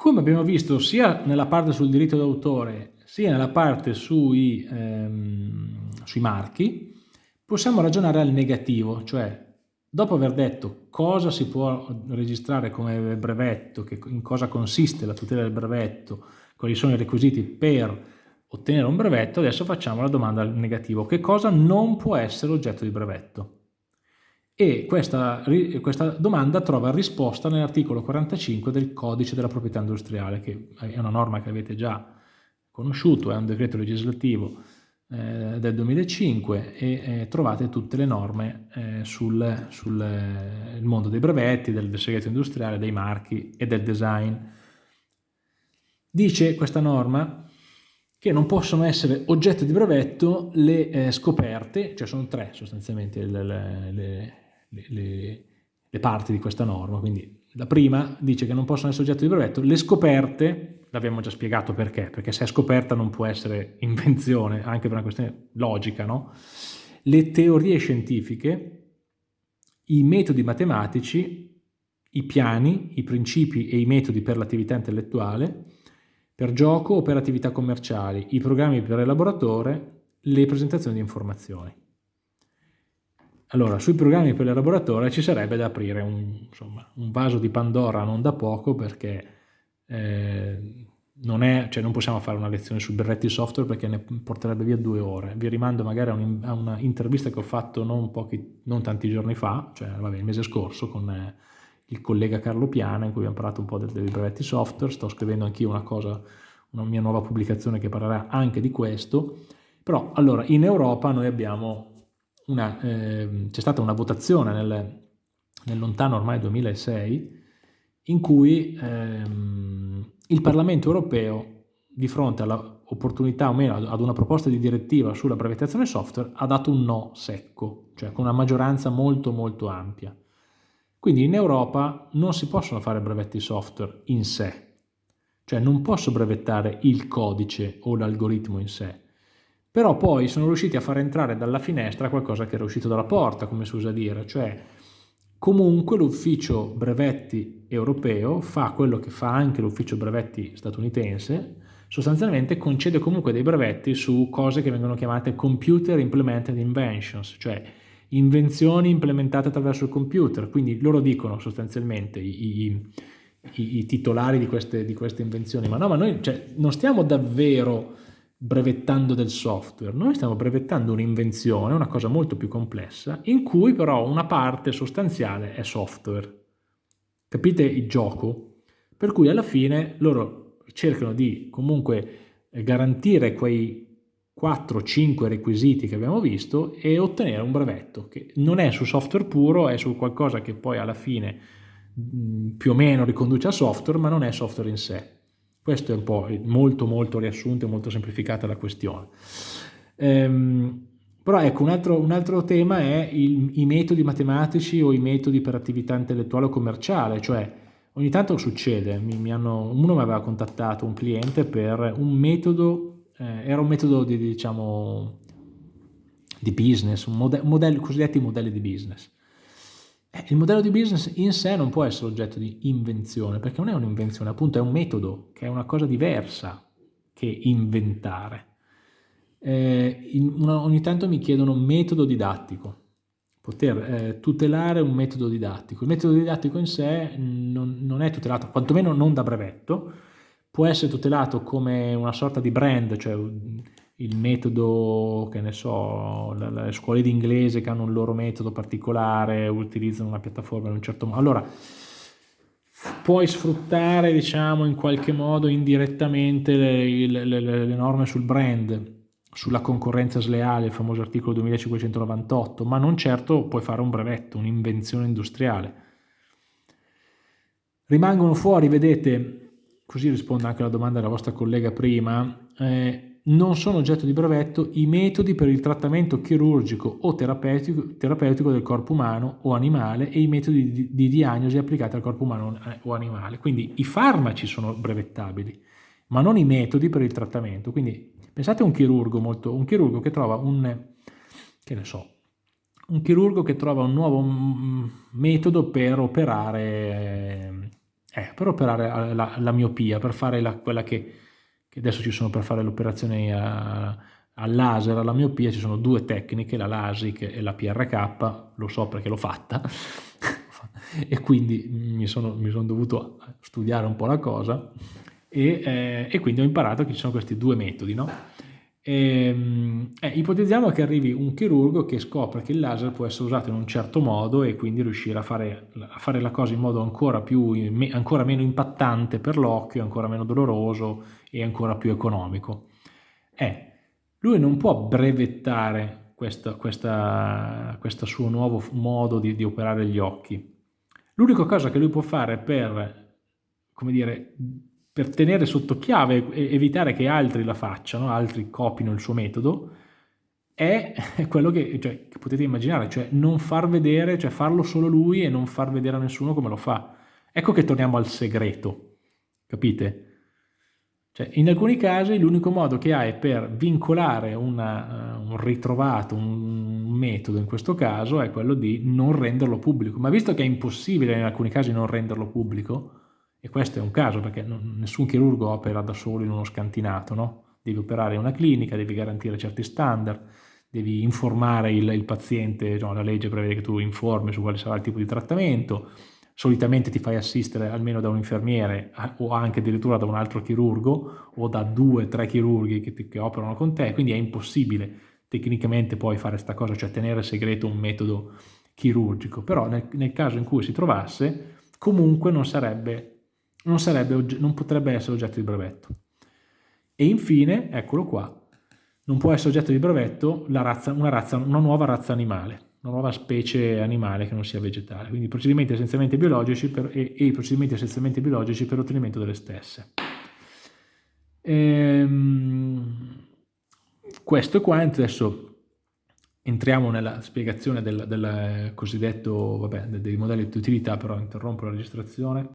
Come abbiamo visto sia nella parte sul diritto d'autore sia nella parte sui, ehm, sui marchi, possiamo ragionare al negativo, cioè dopo aver detto cosa si può registrare come brevetto, che, in cosa consiste la tutela del brevetto, quali sono i requisiti per ottenere un brevetto, adesso facciamo la domanda al negativo, che cosa non può essere oggetto di brevetto? E questa, questa domanda trova risposta nell'articolo 45 del codice della proprietà industriale, che è una norma che avete già conosciuto, è un decreto legislativo eh, del 2005 e eh, trovate tutte le norme eh, sul, sul eh, mondo dei brevetti, del segreto industriale, dei marchi e del design. Dice questa norma che non possono essere oggetto di brevetto le eh, scoperte, cioè sono tre sostanzialmente le, le, le le, le, parti di questa norma. Quindi la prima dice che non possono essere oggetto di brevetto, le scoperte, l'abbiamo già spiegato perché, perché se è scoperta non può essere invenzione, anche per una questione logica, no? Le teorie scientifiche, i metodi matematici, i piani, i principi e i metodi per l'attività intellettuale, per gioco o per attività commerciali, i programmi per elaboratore, le presentazioni di informazioni. Allora, sui programmi per l'elaboratore ci sarebbe da aprire un, insomma, un, vaso di Pandora non da poco perché eh, non, è, cioè non, possiamo fare una lezione su berretti software perché ne porterebbe via due ore. Vi rimando magari a, un, a una intervista che ho fatto non, pochi, non, tanti giorni fa, cioè vabbè, il mese scorso, con eh, il collega Carlo Piana in cui abbiamo parlato un po' dei, dei brevetti software. Sto scrivendo anch'io una cosa, una mia nuova pubblicazione che parlerà anche di questo. Però allora in Europa noi abbiamo eh, c'è stata una votazione nel, nel, lontano ormai 2006 in cui ehm, il Parlamento europeo di fronte all'opportunità o meno ad una proposta di direttiva sulla brevettazione software ha dato un no secco, cioè con una maggioranza molto molto ampia. Quindi in Europa non si possono fare brevetti software in sé, cioè non posso brevettare il codice o l'algoritmo in sé, però poi sono riusciti a far entrare dalla finestra qualcosa che era uscito dalla porta, come si usa dire, cioè comunque l'ufficio brevetti europeo fa quello che fa anche l'ufficio brevetti statunitense, sostanzialmente concede comunque dei brevetti su cose che vengono chiamate computer implemented inventions, cioè invenzioni implementate attraverso il computer, quindi loro dicono sostanzialmente i, i, i, titolari di queste, di queste, invenzioni, ma no, ma noi cioè, non stiamo davvero brevettando del software, noi stiamo brevettando un'invenzione, una cosa molto più complessa, in cui però una parte sostanziale è software. Capite il gioco? Per cui alla fine loro cercano di comunque garantire quei 4-5 requisiti che abbiamo visto e ottenere un brevetto che non è su software puro, è su qualcosa che poi alla fine più o meno riconduce a software, ma non è software in sé. Questo è un po' molto molto riassunto e molto semplificata la questione. Ehm, però ecco, un altro, un altro tema è il, i metodi matematici o i metodi per attività intellettuale o commerciale, cioè ogni tanto succede, mi, mi hanno, uno mi aveva contattato, un cliente, per un metodo, eh, era un metodo di, diciamo, di business, un modello, modello, cosiddetti modelli di business. Eh, il modello di business in sé non può essere oggetto di invenzione, perché non è un'invenzione, appunto è un metodo, che è una cosa diversa che inventare. Eh, una, ogni tanto mi chiedono metodo didattico, poter eh, tutelare un metodo didattico. Il metodo didattico in sé non, non è tutelato, quantomeno non da brevetto, può essere tutelato come una sorta di brand, cioè il metodo, che ne so, le scuole di inglese che hanno un loro metodo particolare, utilizzano una piattaforma in un certo modo. Allora, puoi sfruttare, diciamo, in qualche modo indirettamente le, le, le, le norme sul brand, sulla concorrenza sleale, il famoso articolo 2598, ma non certo puoi fare un brevetto, un'invenzione industriale. Rimangono fuori, vedete, così rispondo anche alla domanda della vostra collega prima, eh, non sono oggetto di brevetto i metodi per il trattamento chirurgico o terapeutico, terapeutico del corpo umano o animale e i metodi di, di, diagnosi applicati al corpo umano o animale. Quindi i farmaci sono brevettabili, ma non i metodi per il trattamento. Quindi pensate a un chirurgo, molto, un chirurgo che trova un, che so, un chirurgo che trova un nuovo metodo per operare, eh, per operare la, la miopia, per fare la, quella che, che, adesso ci sono per fare le operazioni al laser, alla miopia, ci sono due tecniche, la LASIK e la PRK, lo so perché l'ho fatta, e quindi mi sono, mi sono, dovuto studiare un po' la cosa e, eh, e, quindi ho imparato che ci sono questi due metodi, no? Ehm, eh, ipotizziamo che arrivi un chirurgo che scopre che il laser può essere usato in un certo modo e quindi riuscire a fare, a fare la cosa in modo ancora, più, ancora meno impattante per l'occhio, ancora meno doloroso e ancora più economico. Eh, lui non può brevettare questo, questa, questo suo nuovo modo di, di operare gli occhi. L'unica cosa che lui può fare per, come dire, per tenere sotto chiave e evitare che altri la facciano, altri copino il suo metodo, è quello che, cioè, che, potete immaginare, cioè non far vedere, cioè farlo solo lui e non far vedere a nessuno come lo fa. Ecco che torniamo al segreto, capite? Cioè, in alcuni casi l'unico modo che hai per vincolare una, uh, un ritrovato, un, metodo in questo caso, è quello di non renderlo pubblico. Ma visto che è impossibile in alcuni casi non renderlo pubblico, e questo è un caso perché non, nessun chirurgo opera da solo in uno scantinato, no? Devi operare in una clinica, devi garantire certi standard, devi informare il, il paziente, no, la legge prevede che tu informi su quale sarà il tipo di trattamento, solitamente ti fai assistere almeno da un infermiere o anche addirittura da un altro chirurgo o da due o tre chirurghi che, che, operano con te, quindi è impossibile tecnicamente poi fare questa cosa, cioè tenere segreto un metodo chirurgico, però nel, nel caso in cui si trovasse comunque non sarebbe non, sarebbe, non potrebbe essere oggetto di brevetto. E infine, eccolo qua, non può essere oggetto di brevetto razza, una, razza, una, nuova razza animale, una nuova specie animale che non sia vegetale, quindi procedimenti essenzialmente biologici per, e, e, i procedimenti essenzialmente biologici per l'ottenimento delle stesse. Ehm, questo qua, adesso entriamo nella spiegazione del, del cosiddetto, vabbè, dei modelli di utilità, però interrompo la registrazione.